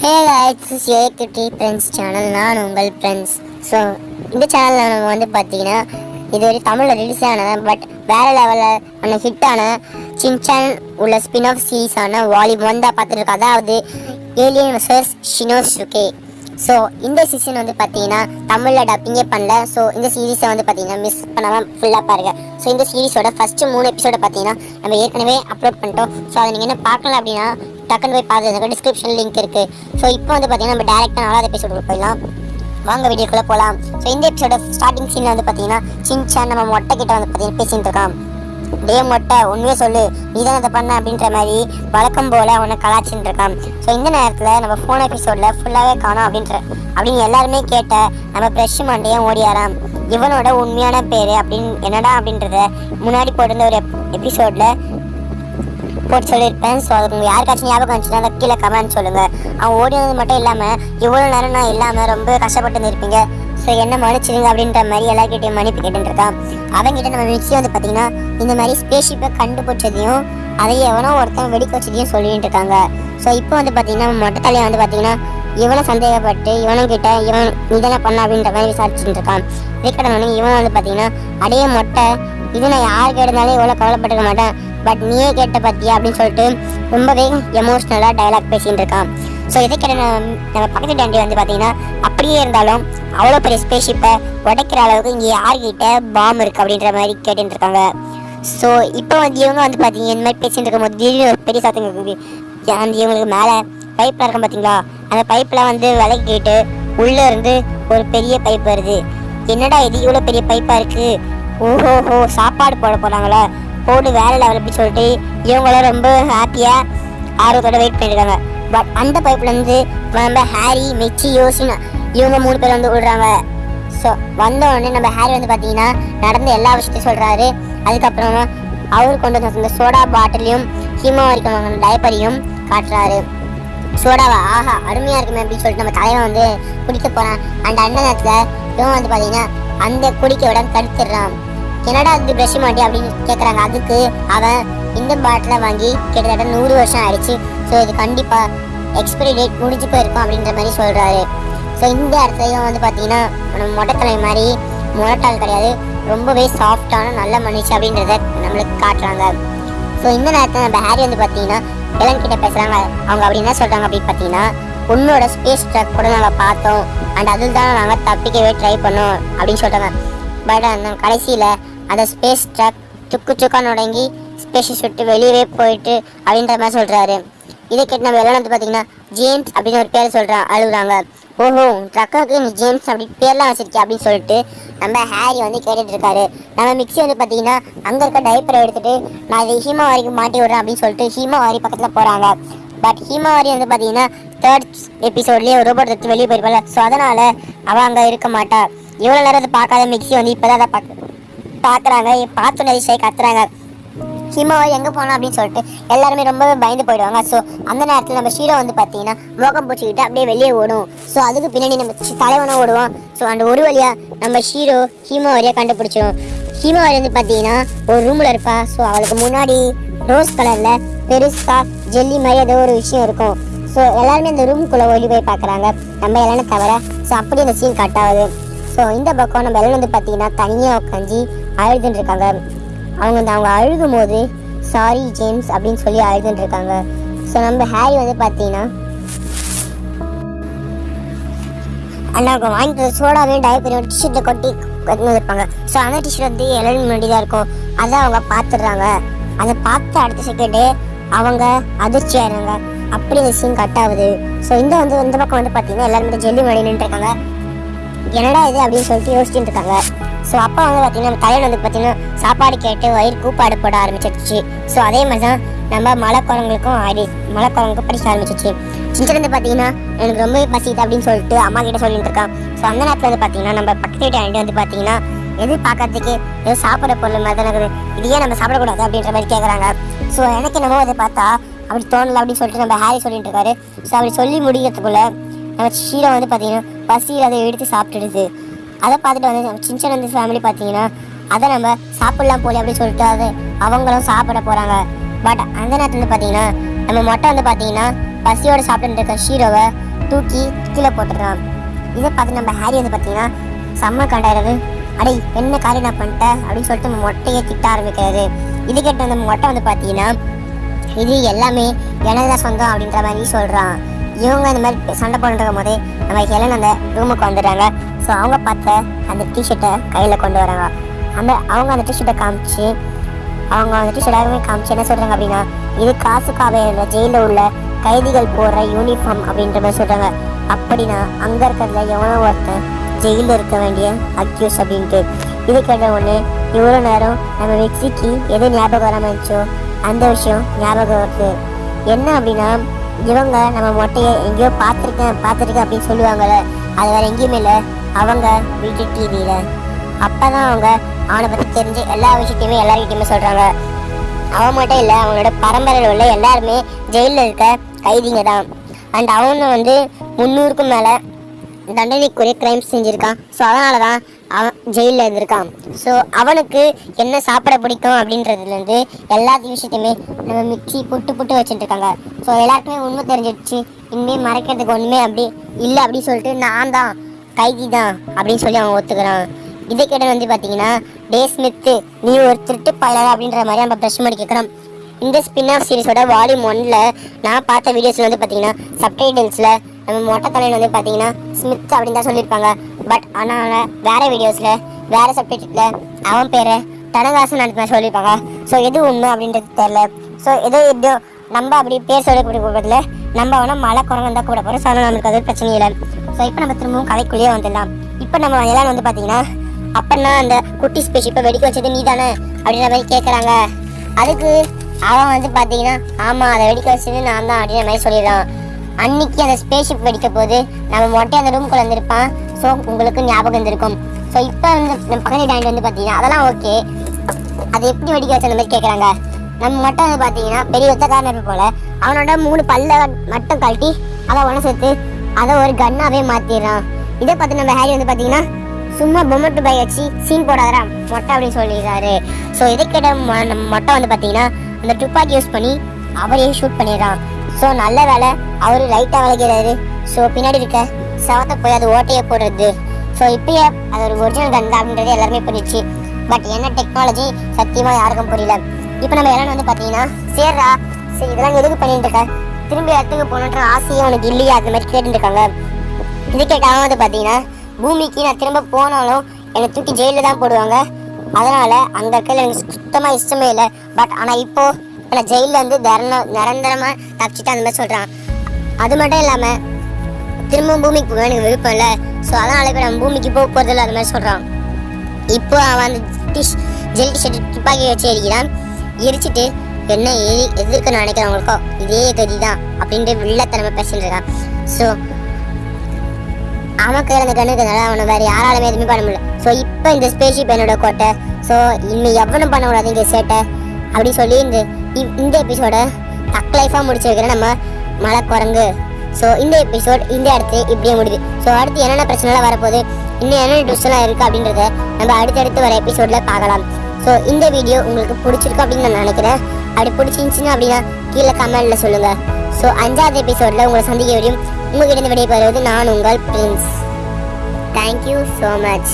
Hey guys a friends channel நான் உங்கள் friends so இந்த சேனலில் நம்ம வந்து பார்த்தீங்கன்னா இது ஒரு தமிழில் ரிலீஸ் ஆனது பட் வேறு லெவலில் ஆன ஹிட்டான சின்சான் உள்ள ஸ்பின் ஆஃப் சீரீஸான வால்யூம் தான் பார்த்துருக்கோம். அதாவது ஏலியன் வர்சஸ் ஷினோசுகே ஸோ இந்த சீசன் வந்து பார்த்தீங்கன்னா தமிழில் டப்பிங்கே பண்ணல. ஸோ இந்த சீரீஸை வந்து பார்த்தீங்கன்னா மிஸ் பண்ணாமல் ஃபுல்லாக பாருங்க. ஸோ இந்த சீரீஸோட ஃபஸ்ட்டு மூணு எபிசோட பார்த்தீங்கன்னா நம்ம ஏற்கனவே அப்லோட் பண்ணிட்டோம். ஸோ அதை நீங்கள் என்ன பார்க்கல அப்படின்னா டக்குன்னு போய் பார்த்துருங்க டிஸ்கிரிப்ஷன் லிங்க் இருக்குது ஸோ இப்போ வந்து பார்த்தீங்கன்னா நம்ம டேரெக்டாக நாலாவது எபிசோடு போயிடலாம். வாங்க வீடியோக்குள்ளே போகலாம் ஸோ இந்த எபிசோட ஸ்டார்டிங் சீனில் வந்து பார்த்தீங்கன்னா சின்சான் நம்ம மொட்டைக்கிட்ட வந்து பார்த்தீங்கன்னா பேசிகிட்டு இருக்கான். டே மொட்டை உண்மையே சொல்லு. நீ தான் அதை பண்ண அப்படின்ற மாதிரி வழக்கம் போல் அவனை கலாச்சின்னு இருக்கான் ஸோ இந்த நேரத்தில் நம்ம ஃபோன் எபிசோடில் ஃபுல்லாகவே காணோம் அப்படின்ற அப்படின்னு எல்லாருமே கேட்ட நம்ம ப்ரெஷ் மண்டையும் ஓடியாராம். இவனோட உண்மையான பேர் அப்படின்னு என்னடா அப்படின்றத முன்னாடி போட்டிருந்த ஒரு எபிசோடில் போட்டு சொல்லியிருப்பேன். ஸோ அதுக்கு உங்கள் யாருக்காச்சும் ஞாபகம் வந்துச்சுன்னா அதை கீழே கமெண்ட் சொல்லுங்கள் அவன் ஓடினது மட்டும் இல்லாமல் இவ்வளோ நேரம் நான் இல்லாமல் ரொம்ப கஷ்டப்பட்டு இருந்திருப்பீங்க. ஸோ என்ன மன்னிச்சிருங்க அப்படின்ற மாதிரி எல்லாருக்கிட்டையும் மன்னிப்பு கேட்டுருக்கான் அவங்ககிட்ட நம்ம மிக்சி வந்து பார்த்தீங்கன்னா இந்த மாதிரி ஸ்பேஸ்ஷிப்பை கண்டுபிடிச்சதையும் அதை எவனோ ஒருத்தன் வெடிக்க வச்சதையும் சொல்லிட்டு இருக்காங்க. ஸோ இப்போ வந்து பார்த்தீங்கன்னா மொட்டை தலையை வந்து பார்த்தீங்கன்னா இவனை சந்தேகப்பட்டு இவனும் கிட்ட இவன் இதனை பண்ண அப்படின்ற மாதிரி விசாரிச்சுட்டு இருக்கான். விக்கடனும் இவன் வந்து பார்த்தீங்கன்னா அடைய மொட்டை இது நான் யார் கேட்டாலும் இவ்வளோ கவலைப்பட்டுக்க மாட்டேன். பட் நீயே கேட்ட பத்தியா அப்படின்னு சொல்லிட்டு ரொம்பவே எமோஷ்னலாக டயலாக் பேசிகிட்டு இருக்கான். ஸோ இதை நம்ம பக்கத்து டாண்டி வந்து பார்த்தீங்கன்னா அப்படியே இருந்தாலும் அவ்வளோ பெரிய ஸ்பேஷிப்பை உடைக்கிற அளவுக்கு இங்கே யார்கிட்ட பாம் இருக்குது அப்படின்ற மாதிரி கேட்டுட்டு இருக்காங்க ஸோ இப்போ வந்து இவங்க வந்து பார்த்தீங்க இந்த மாதிரி பேசிட்டு இருக்கும்போது திடீர்னு ஒரு பெரிய சத்தம் இருக்குது அந்த இவங்களுக்கு மேலே பைப்பில் இருக்கும் பார்த்தீங்களா? அந்த பைப்பெலாம் வந்து விலக்கிட்டு உள்ளே இருந்து ஒரு பெரிய பைப் வருது. என்னடா இது இவ்வளோ பெரிய பைப்பாக இருக்குது ஓஹோஹோ சாப்பாடு போட போகிறாங்களா போடு வேற லெவல் அப்படின்னு சொல்லிட்டு இவங்களும் ரொம்ப ஹாப்பியாக ஆர்வத்தோட வெயிட் பண்ணிருக்காங்க. பட் அந்த பைப்லேருந்து நம்ம ஹாரி மெச்சி யோசினா இவங்க மூணு பேர் வந்து விடுறாங்க. ஸோ வந்த உடனே நம்ம ஹாரி வந்து பார்த்தீங்கன்னா நடந்த எல்லா விஷயத்தையும் சொல்கிறாரு அதுக்கப்புறமா அவர் கொண்டு வந்த அந்த சோடா பாட்டிலையும் ஹீமாவரிக்கு வாங்கின டயப்பரையும் காட்டுறாரு. சோடாவா ஆஹா அருமையாக இருக்குமே அப்படின்னு சொல்லிட்டு நம்ம தலைவன் வந்து குடிக்க போகிறான் அந்த அண்ணன் நேரத்தில் இவன் வந்து பார்த்தீங்கன்னா அந்த குடிக்க விட தடுத்துடுறான். என்னடா அது பிரஷ் மாட்டி அப்படின்னு கேட்குறாங்க அதுக்கு அவன் இந்த பாட்டிலை வாங்கி கிட்டத்தட்ட நூறு வருஷம் ஆயிடுச்சு. ஸோ இது கண்டிப்பாக எக்ஸ்பைரி டேட் முடிஞ்சு போயிருக்கும் அப்படின்ற மாதிரி சொல்கிறாரு ஸோ இந்த இடத்துலையும் வந்து பார்த்தீங்கன்னா நம்ம மொட்டைத்தலை மாதிரி முரட்டால் கிடையாது. ரொம்பவே சாஃப்டான நல்ல மனுஷன் அப்படின்றத நம்மளுக்கு காட்டுறாங்க. ஸோ இந்த நேரத்தில் நம்ம ஹாரி வந்து பார்த்தீங்கன்னா எலன் கிட்ட பேசுகிறாங்க அவங்க அப்படி என்ன சொல்கிறாங்க அப்படின்னு பார்த்தீங்கன்னா உன்னோட ஸ்பேஸ் ட்ரக் கூட நாங்கள் பார்த்தோம். அண்ட் அதில் தான் நாங்கள் தப்பிக்கவே ட்ரை பண்ணோம். அப்படின்னு சொல்கிறாங்க பட் அந்த கடைசியில் அந்த ஸ்பேஸ் ட்ரக் சுக்கு சுக்கா நுடங்கி ஸ்பேஸ் விட்டு வெளியவே போயிட்டு அப்படின்ற மாதிரி சொல்கிறாரு இதை கேட்டு நம்ம எல்லாம் வந்து பார்த்தீங்கன்னா ஜேம்ஸ் அப்படின்னு ஒரு பேர் சொல்கிறான் அழுகுறாங்க. ஓஹோ ட்ரக்காக்கு நீ ஜேம்ஸ் அப்படி பேர்லாம் வச்சிருக்கே அப்படின்னு சொல்லிட்டு நம்ம ஹாரி வந்து கேட்டுட்டு இருக்காரு. நம்ம மிக்ஸி வந்து பார்த்தீங்கன்னா அங்கே இருக்க டைப்பரை எடுத்துகிட்டு நான் இதை ஹீமாவாரிக்கு மாட்டி விடுறேன் அப்படின்னு சொல்லிட்டு ஹீமாவாரி பக்கத்தில் போகிறாங்க பட் ஹீமாவாரி வந்து பார்த்தீங்கன்னா தேர்ட் எபிசோட்லேயே ரோபோட் எடுத்து வெளியே போயிருப்பாள் ஸோ அதனால் அவள் அங்கே இருக்க மாட்டாள் இவ்வளோ நேரம் அதை பார்க்காத மிக்சி வந்து இப்போ தான் அதை பார்க்க பார்க்குறாங்க. பார்த்து நிறைய கத்துறாங்க. ஹிமாவாரி எங்கே போனோம் அப்படின்னு சொல்லிட்டு எல்லாருமே ரொம்பவே பயந்து போயிடுவாங்க. ஸோ அந்த நேரத்தில் நம்ம ஷீரோ வந்து பார்த்தீங்கன்னா மோகம் பூச்சிக்கிட்டு அப்படியே வெளியே ஓடும். ஸோ அதுக்கு பின்னாடி நம்ம தலைவனும் ஓடுவோம். ஸோ அந்த ஒரு வழியாக நம்ம ஷீரோ ஹீமாவாரியை கண்டுபிடிச்சிடும் ஹீமாவாரி வந்து பார்த்தீங்கன்னா ஒரு ரூமில் இருப்பா. ஸோ அவளுக்கு முன்னாடி ரோஸ் கலரில் பெருசாக ஜெல்லி மாதிரி ஏதோ ஒரு விஷயம் இருக்கும். ஸோ எல்லாருமே அந்த ரூம்குள்ளே ஓடி போய் பார்க்குறாங்க நம்ம எல்லாமே தவிர ஸோ அப்படி அந்த சீன் கட் ஆகுது. ஸோ இந்த பக்கம் நம்ம எல்லாம் வந்து பார்த்தீங்கன்னா தனியாக உட்காந்து அழுதுன்னு இருக்காங்க அவங்க வந்து அவங்க அழுகும் போது சாரி ஜேம்ஸ் அப்படின்னு சொல்லி அழுதுன்னு இருக்காங்க ஸோ நம்ம ஹாரி வந்து பார்த்தீங்கன்னா அண்ணாவுக்கு அவங்க வாங்கிட்டு வந்த சோடாவையும் டயப்பரையும் டிஷர்ட்டை கொட்டி கொண்டு இருப்பாங்க ஸோ அந்த டிஷர்ட் வந்து எல்லாரும் முன்னாடி தான் இருக்கும். அதை அவங்க பார்த்துடுறாங்க. அதை பார்த்த அடுத்த செகண்டு அவங்க அதிர்ச்சி ஆயிடுறாங்க. அப்படி இந்த சீன் கட் ஆகுது. ஸோ இந்த வந்து இந்த பக்கம் வந்து பார்த்தீங்கன்னா எல்லாருமே ஜெல்லி முன்னாடி நின்றுருக்காங்க என்னடா இது அப்படின்னு சொல்லிட்டு யோசிச்சுட்டு இருக்காங்க. ஸோ அப்பா வந்து பார்த்தீங்கன்னா நம்ம தலைவன் வந்து பார்த்தீங்கன்னா சாப்பாடு கேட்டு வயிறு கூப்பாடு போட ஆரம்பிச்சிருச்சு. ஸோ அதே மாதிரி தான் நம்ம மலை குரங்களுக்கும் ஆடி மலை குரங்குக்கும் படிக்க ஆரம்பிச்சிச்சு சின்ன வந்து பார்த்தீங்கன்னா எனக்கு ரொம்பவே பசிக்குது அப்படின்னு சொல்லிட்டு அம்மா கிட்ட சொல்லிட்டு இருக்கான். ஸோ அந்த நேரத்தில் வந்து பார்த்தீங்கன்னா நம்ம பக்கத்து வீட்டு ஆண்டி வந்து பார்த்தீங்கன்னா எது பார்க்கறதுக்கு ஏதோ சாப்பிட பொருள் மாதிரி தான் இருக்குது. இதையே நம்ம சாப்பிடக்கூடாது அப்படின்ற மாதிரி கேட்குறாங்க ஸோ எனக்கு என்னமோ அதை பார்த்தா அப்படி தோணலை அப்படின்னு சொல்லிட்டு நம்ம ஹாரி சொல்லிட்டு இருக்காரு. ஸோ அப்படி சொல்லி முடிக்கிறதுக்குள்ள நம்ம ஷீரோ வந்து பார்த்தீங்கன்னா பசியில் அதை எடுத்து சாப்பிட்டுடுது. அதை பார்த்துட்டு வந்து நம்ம சின்ன வந்து ஃபேமிலி பார்த்தீங்கன்னா அதை நம்ம சாப்பிட்லாம் போல அப்படின்னு சொல்லிட்டு அது அவங்களும் சாப்பிட போகிறாங்க பட் அந்த நேரத்தில் வந்து பார்த்தீங்கன்னா நம்ம மொட்டை வந்து பார்த்தீங்கன்னா பசியோட சாப்பிட்டு இருக்க ஷீரோவை தூக்கி கீழே போட்டுறான் இதை பார்த்து நம்ம ஹேரி வந்து பார்த்தீங்கன்னா செம்ம கண்டாயிரது அடே என்ன காரியம் நான் பண்ணிட்டேன் அப்படின்னு சொல்லிட்டு நம்ம மொட்டையை திட்ட ஆரம்பிக்கிறது இது கேட்ட அந்த மொட்டை வந்து பார்த்தீங்கன்னா இது எல்லாமே எனது தான் சொந்தம் அப்படின்ற மாதிரி சொல்கிறான் இவங்க இந்த மாதிரி சண்டை போட்டுருக்கும் போதே நம்ம ஹெலன் அந்த ரூமுக்கு வந்துடுறாங்க. ஸோ அவங்க பார்த்த அந்த டிஷர்ட்டை கையில் கொண்டு வராங்க. அந்த அவங்க அந்த டிஷர்ட்டை காமிச்சு அவங்க அந்த டிஷர்ட் எல்லாருமே காமிச்சு என்ன சொல்கிறாங்க அப்படின்னா இது காசுக்காக இல்லை ஜெயிலில் உள்ள கைதிகள் போடுற யூனிஃபார்ம் அப்படின்ற மாதிரி சொல்கிறாங்க அப்படின்னா அங்கே இருக்கிறதுல எவனோ ஒருத்தன் ஜெயிலில் இருக்க வேண்டிய அக்யூஸ் அப்படின்ட்டு. இது கேட்ட உடனே இவ்வளோ நேரம் நம்ம வெக்ஸிக்கு எது ஞாபகம் வராமல் இருந்துச்சோ அந்த விஷயம் ஞாபகம் வருது. என்ன அப்படின்னா இவங்க நம்ம மொட்டையை எங்கேயோ பார்த்துருக்கேன் பார்த்துருக்கேன் அப்படின்னு சொல்லுவாங்கள்ல அது வேறு எங்கேயுமே இல்லை. அவங்க வீட்டு டிவியில் அப்போ தான் அவங்க அவனை பற்றி தெரிஞ்சு எல்லா விஷயத்தையுமே எல்லாருக்கிட்டையுமே சொல்கிறாங்க அவன் மட்டும் இல்லை அவங்களோட பரம்பரையில் உள்ள எல்லாருமே ஜெயிலில் இருக்க கைதிங்க தான். அண்ட் அவனை வந்து முந்நூறுக்கும் மேலே தண்டனைக்குரிய கிரைம்ஸ் செஞ்சுருக்கான். ஸோ அதனால தான் அவன் ஜெயிலில் இருந்திருக்கான். ஸோ அவனுக்கு என்ன சாப்பிட பிடிக்கும் அப்படின்றதுலேருந்து எல்லா விஷயத்தையுமே நம்ம மிக்சி புட்டு புட்டு வச்சுட்டுருக்காங்க ஸோ எல்லாருக்குமே உண்மை தெரிஞ்சிடுச்சு. இனிமேல் மறைக்கிறதுக்கு ஒன்றுமே அப்படி இல்லை அப்படின்னு சொல்லிட்டு நான் தான் கைதி தான் அப்படின்னு சொல்லி அவன் ஒத்துக்கிறான். இதை கேட்ட வந்து பார்த்தீங்கன்னா டே ஸ்மித்து நீ ஒரு திருட்டு பயலர் அப்படின்ற மாதிரி நம்ம பிரஷ் பண்ணி கேட்குறான் இந்த ஸ்பின் ஆஃப் சீரிஸோட வால்யூம் ஒன்ல நான் பார்த்த வீடியோஸ்ல வந்து பார்த்தீங்கன்னா சப்டைட்டில்ஸில் நம்ம மொட்டை தலையில் வந்து பார்த்தீங்கன்னா ஸ்மித் அப்படின்னு தான் சொல்லியிருப்பாங்க. பட் ஆனால் வேற வீடியோஸில் வேற சப்டைட்டில் அவன் பேரை தனகாசன் அந்த சொல்லியிருப்பாங்க. ஸோ எது உண்மை அப்படின்றது தெரில ஸோ எதோ எப்படியோ நம்ம அப்படி பேர் சொல்லக்கூடிய கூப்பிடல நம்ம அவனை மழை குரங்கு தான் கூட போகிறோம் ஸோ நம்மளுக்கு அது பிரச்சனை இல்லை. ஸோ இப்போ நம்ம திரும்பவும் கதைக்குள்ளேயே வந்துடலாம். இப்போ நம்ம எல்லாம் வந்து பார்த்தீங்கன்னா அப்பன்னா அந்த குட்டி ஸ்பேஸ் இப்போ வெடிக்க வச்சது நீ தானே அப்படின்ற மாதிரி கேட்குறாங்க அதுக்கு அவன் வந்து பார்த்தீங்கன்னா ஆமாம் அதை வெடிக்க வச்சது நான் தான் அப்படின்ற மாதிரி சொல்லிடுறான். அன்னைக்கு அந்த ஸ்பேஸ்ஷிப் வெடிக்க போது நம்ம மொட்டை அந்த ரூம்குள்ள வந்திருப்பான். ஸோ உங்களுக்கு ஞாபகம் இருந்திருக்கும் ஸோ இப்போ வந்து நம்ம பக்கத்து டாண்ட் வந்து பார்த்தீங்கன்னா அதெல்லாம் ஓகே அது எப்படி வெடிக்க வச்ச அந்த மாதிரி கேட்குறாங்க நம்ம மட்டும் வந்து பார்த்தீங்கன்னா பெரிய ஒத்தக்காரன் போல் போல. அவனோட மூணு பல்ல மட்டும் கழட்டி அதை ஒன்று சேர்த்து அதை ஒரு கன்னாவே மாற்றிடுறான் இதை பார்த்து நம்ம ஹேரி வந்து பார்த்தீங்கன்னா சும்மா பொம்மட்டு பை வச்சு சீன் போடாதரா மொட்டை அப்படின்னு சொல்லிடுறாரு. ஸோ இதை கேட்ட மொ- நம்ம மொட்டை வந்து பார்த்தீங்கன்னா அந்த துப்பாக்கி யூஸ் பண்ணி அவரையே ஷூட் பண்ணிடுறான். ஸோ நல்ல வேலை அவர் லைட்டாக விளைக்கிறாரு ஸோ பின்னாடி இருக்க சவத்தை போய் அது ஓட்டையை போடுறது. ஸோ இப்பயே அது ஒரு ஒரிஜினல் கன் தான் அப்படின்றது எல்லாருமே புரிஞ்சிச்சு. பட் என்ன டெக்னாலஜி சத்தியமாக யாருக்கும் புரியல. இப்போ நம்ம எல்லாம் வந்து பார்த்தீங்கன்னா சேர்றா சரி இதெல்லாம் எதுக்கு பண்ணிட்டு இருக்க? திரும்பி இடத்துக்கு போகணுன்ற ஆசையும் உனக்கு இல்லையா? அந்த மாதிரி கேட்டுருக்காங்க இது கேட்டாலும் வந்து பார்த்தீங்கன்னா பூமிக்கு நான் திரும்ப போனாலும் என்னை தூக்கி ஜெயிலில் தான் போடுவாங்க. அதனால் அங்கே இடத்துல எனக்கு சுத்தமாக இஷ்டமே இல்லை. பட் ஆனால் இப்போ நான் ஜெயிலில் வந்து தரண நிரந்தரமாக தப்பிச்சுட்டு அந்த மாதிரி சொல்கிறான் அது மட்டும் இல்லாமல் திரும்பவும் பூமிக்கு போக எனக்கு விருப்பம் இல்லை. ஸோ அதனால் இப்போ நம்ம பூமிக்கு போக போகிறதில்ல அது மாதிரி சொல்கிறான் இப்போ அவன் அந்த டிஷ் ஜெல் டிஷர்ட் துப்பாக்கி வச்சு எரிக்கிறான். எரிச்சிட்டு என்ன எரி எதிர்க்க நினைக்கிறவங்களுக்கோ இதே கதி தான் அப்படின்ட்டு வில்லத்தனமா பேசிட்டு இருக்கான். ஸோ அவன் கையில் அந்த அவனை வேறு யாராலுமே எதுவுமே பண்ண முடியல. ஸோ இப்போ இந்த ஸ்பேஷிப் என்னோட கோட்டை. ஸோ இனிமேல் எவனும் பண்ண கூடாது இங்கே சேட்டை. அப்படி சொல்லி இந்த இந்த எபிசோட தக் லைஃபாக முடிச்சிருக்கிற நம்ம மலை குரங்கு ஸோ இந்த எபிசோட் இந்த இடத்துல இப்படியே முடியுது. ஸோ அடுத்து என்னென்ன பிரச்சனைலாம் வரப்போகுது? இன்னும் என்னென்ன டிஷ்ஷெல்லாம் இருக்குது அப்படின்றத நம்ம அடுத்தடுத்து வர எபிசோடில் பார்க்கலாம். ஸோ இந்த வீடியோ உங்களுக்கு பிடிச்சிருக்கு அப்படின்னு நான் நினைக்கிறேன். அப்படி பிடிச்சிருந்துச்சின்னா அப்படின்னா கீழே கமெண்டில் சொல்லுங்கள் ஸோ அஞ்சாவது எபிசோடில் உங்களை சந்திக்க வரையும் உங்ககிட்ட இருந்து விடைபெறுவது நான் உங்கள் பிரின்ஸ் தேங்க்யூ ஸோ மச்